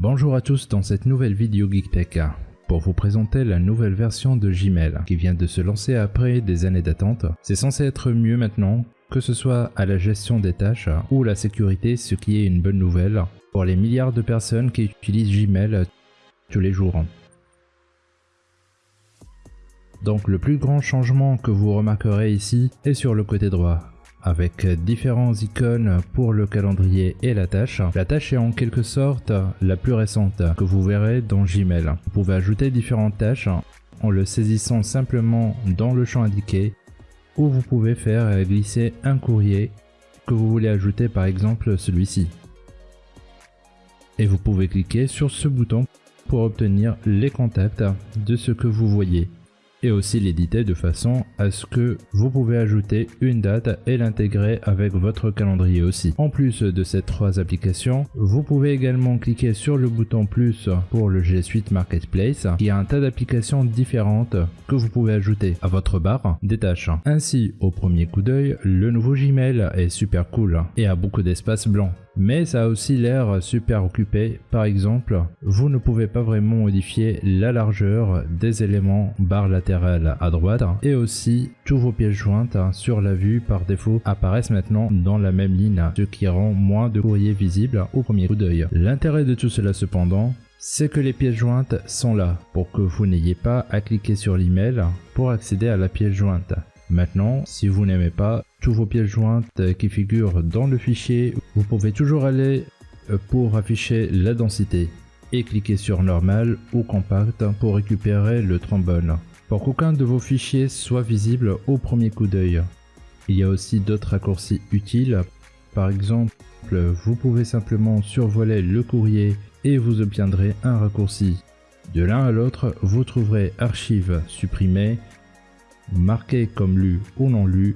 Bonjour à tous dans cette nouvelle vidéo GeekTech pour vous présenter la nouvelle version de Gmail qui vient de se lancer après des années d'attente. C'est censé être mieux maintenant, que ce soit à la gestion des tâches ou la sécurité, ce qui est une bonne nouvelle pour les milliards de personnes qui utilisent Gmail tous les jours. Donc le plus grand changement que vous remarquerez ici est sur le côté droit avec différents icônes pour le calendrier et la tâche. La tâche est en quelque sorte la plus récente que vous verrez dans Gmail. Vous pouvez ajouter différentes tâches en le saisissant simplement dans le champ indiqué ou vous pouvez faire glisser un courrier que vous voulez ajouter par exemple celui-ci. Et vous pouvez cliquer sur ce bouton pour obtenir les contacts de ce que vous voyez et aussi l'éditer de façon à ce que vous pouvez ajouter une date et l'intégrer avec votre calendrier aussi. En plus de ces trois applications, vous pouvez également cliquer sur le bouton plus pour le G Suite Marketplace qui a un tas d'applications différentes que vous pouvez ajouter à votre barre des tâches. Ainsi, au premier coup d'œil, le nouveau Gmail est super cool et a beaucoup d'espace blanc mais ça a aussi l'air super occupé. Par exemple, vous ne pouvez pas vraiment modifier la largeur des éléments barre latérale à droite et aussi tous vos pièces jointes sur la vue par défaut apparaissent maintenant dans la même ligne, ce qui rend moins de courrier visible au premier coup d'œil. L'intérêt de tout cela cependant, c'est que les pièces jointes sont là pour que vous n'ayez pas à cliquer sur l'email pour accéder à la pièce jointe. Maintenant, si vous n'aimez pas tous vos pièces jointes qui figurent dans le fichier, vous pouvez toujours aller euh, pour afficher la densité et cliquer sur normal ou compact pour récupérer le trombone pour qu'aucun de vos fichiers soit visible au premier coup d'œil. Il y a aussi d'autres raccourcis utiles, par exemple vous pouvez simplement survoler le courrier et vous obtiendrez un raccourci. De l'un à l'autre, vous trouverez archives supprimées, marqué comme lu ou non lu,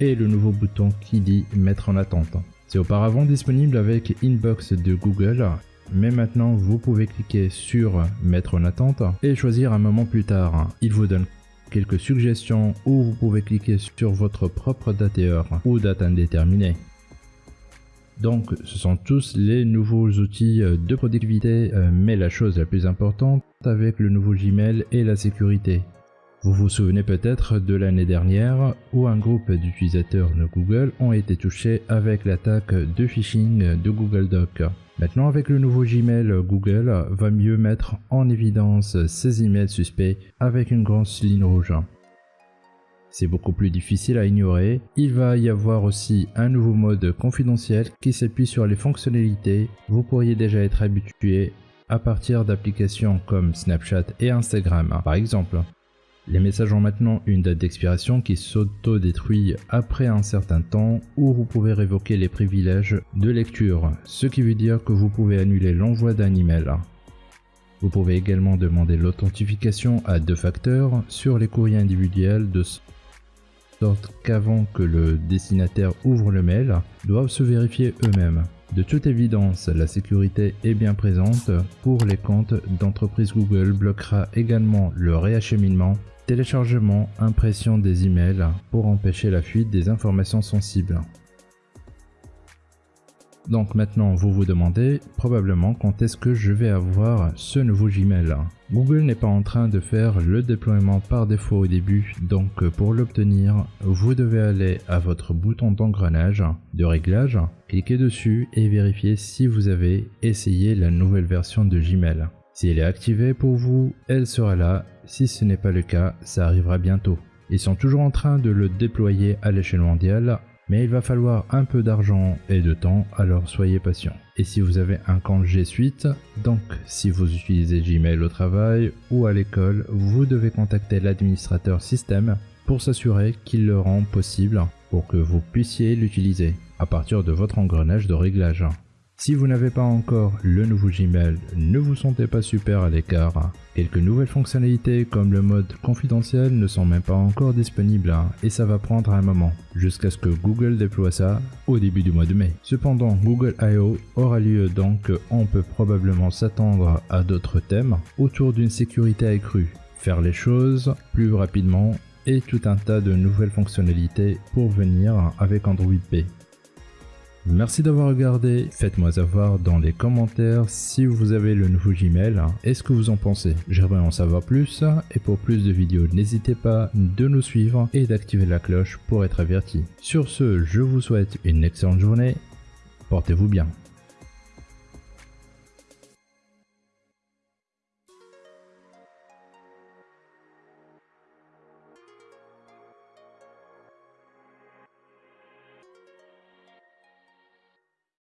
et le nouveau bouton qui dit mettre en attente. C'est auparavant disponible avec Inbox de Google, mais maintenant vous pouvez cliquer sur mettre en attente et choisir un moment plus tard. Il vous donne quelques suggestions ou vous pouvez cliquer sur votre propre date et heure ou date indéterminée. Donc ce sont tous les nouveaux outils de productivité, euh, mais la chose la plus importante avec le nouveau Gmail est la sécurité. Vous vous souvenez peut-être de l'année dernière où un groupe d'utilisateurs de Google ont été touchés avec l'attaque de phishing de Google Doc. Maintenant avec le nouveau Gmail, Google va mieux mettre en évidence ces emails suspects avec une grosse ligne rouge. C'est beaucoup plus difficile à ignorer. Il va y avoir aussi un nouveau mode confidentiel qui s'appuie sur les fonctionnalités. Vous pourriez déjà être habitué à partir d'applications comme Snapchat et Instagram par exemple. Les messages ont maintenant une date d'expiration qui s'auto-détruit après un certain temps ou vous pouvez révoquer les privilèges de lecture, ce qui veut dire que vous pouvez annuler l'envoi d'un email. Vous pouvez également demander l'authentification à deux facteurs sur les courriers individuels de sorte qu'avant que le destinataire ouvre le mail, doivent se vérifier eux-mêmes. De toute évidence, la sécurité est bien présente pour les comptes d'entreprise Google bloquera également le réacheminement, téléchargement, impression des emails pour empêcher la fuite des informations sensibles. Donc maintenant vous vous demandez probablement quand est-ce que je vais avoir ce nouveau Gmail. Google n'est pas en train de faire le déploiement par défaut au début, donc pour l'obtenir, vous devez aller à votre bouton d'engrenage de réglage, cliquer dessus et vérifier si vous avez essayé la nouvelle version de Gmail. Si elle est activée pour vous, elle sera là. Si ce n'est pas le cas, ça arrivera bientôt. Ils sont toujours en train de le déployer à l'échelle mondiale mais il va falloir un peu d'argent et de temps, alors soyez patient. Et si vous avez un compte G Suite, donc si vous utilisez Gmail au travail ou à l'école, vous devez contacter l'administrateur système pour s'assurer qu'il le rend possible pour que vous puissiez l'utiliser à partir de votre engrenage de réglage. Si vous n'avez pas encore le nouveau Gmail, ne vous sentez pas super à l'écart. Quelques nouvelles fonctionnalités comme le mode confidentiel ne sont même pas encore disponibles hein, et ça va prendre un moment, jusqu'à ce que Google déploie ça au début du mois de mai. Cependant, Google I.O. aura lieu donc on peut probablement s'attendre à d'autres thèmes autour d'une sécurité accrue, faire les choses plus rapidement et tout un tas de nouvelles fonctionnalités pour venir avec Android P. Merci d'avoir regardé, faites-moi savoir dans les commentaires si vous avez le nouveau Gmail et ce que vous en pensez. J'aimerais en savoir plus et pour plus de vidéos n'hésitez pas de nous suivre et d'activer la cloche pour être averti. Sur ce, je vous souhaite une excellente journée, portez-vous bien.